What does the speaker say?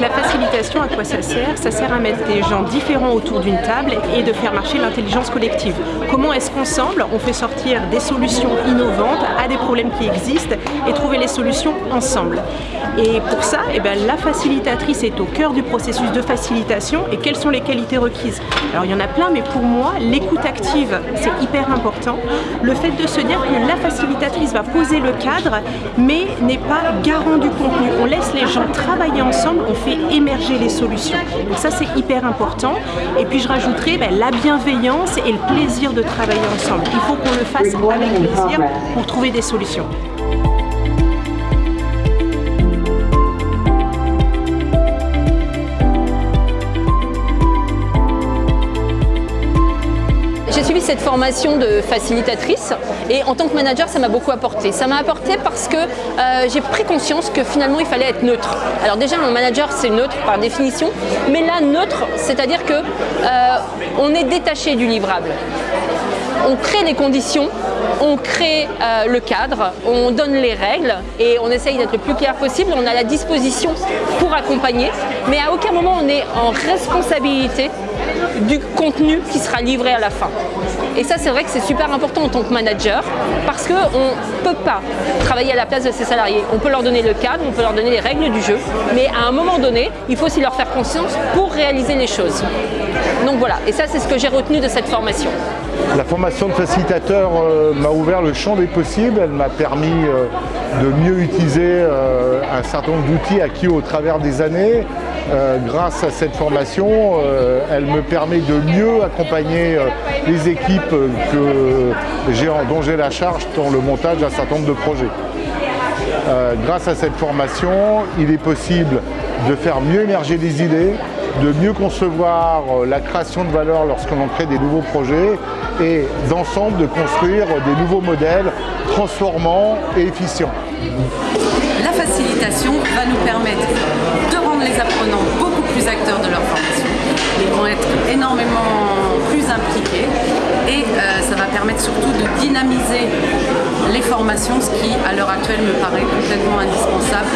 La facilitation, à quoi ça sert? Ça sert à mettre des gens différents autour d'une table et de faire marcher l'intelligence collective. Comment est-ce qu'ensemble, on fait sortir des solutions innovantes à des problèmes qui existent et trouver les solutions ensemble? Et pour ça, eh ben, la facilitatrice est au cœur du processus de facilitation et quelles sont les qualités requises? Alors il y en a plein, mais pour moi, l'écoute active, c'est hyper important. Le fait de se dire que la facilitatrice va poser le cadre, mais n'est pas garant du contenu. On laisse les gens travailler ensemble, on fait émerger les solutions. Donc ça, c'est hyper important. Et puis je rajouterai ben, la bienveillance et le plaisir de travailler ensemble. Il faut qu'on le fasse avec plaisir pour trouver des solutions. Cette formation de facilitatrice et en tant que manager, ça m'a beaucoup apporté. Ça m'a apporté parce que euh, j'ai pris conscience que finalement, il fallait être neutre. Alors déjà, un manager, c'est neutre par définition, mais là, neutre, c'est-à-dire que euh, on est détaché du livrable on crée les conditions, on crée euh, le cadre, on donne les règles et on essaye d'être le plus clair possible. On a la disposition pour accompagner, mais à aucun moment on est en responsabilité du contenu qui sera livré à la fin. Et ça, c'est vrai que c'est super important en tant que manager parce qu'on ne peut pas travailler à la place de ses salariés. On peut leur donner le cadre, on peut leur donner les règles du jeu, mais à un moment donné, il faut aussi leur faire conscience pour réaliser les choses. Donc voilà, et ça, c'est ce que j'ai retenu de cette formation. La formation de facilitateur euh, m'a ouvert le champ des possibles, elle m'a permis euh, de mieux utiliser euh, un certain nombre d'outils acquis au travers des années. grâce à cette formation, elle me permet de mieux accompagner les équipes dont j'ai la charge dans le montage d'un certain nombre de projets. grâce à cette formation, il est possible de faire mieux émerger des idées, de mieux concevoir euh, la création de valeur lorsqu'on crée des nouveaux projets et d'ensemble de construire des nouveaux modèles transformants et efficients. La facilitation va nous permettre de rendre les apprenants permettre surtout de dynamiser les formations, ce qui à l'heure actuelle me paraît complètement indispensable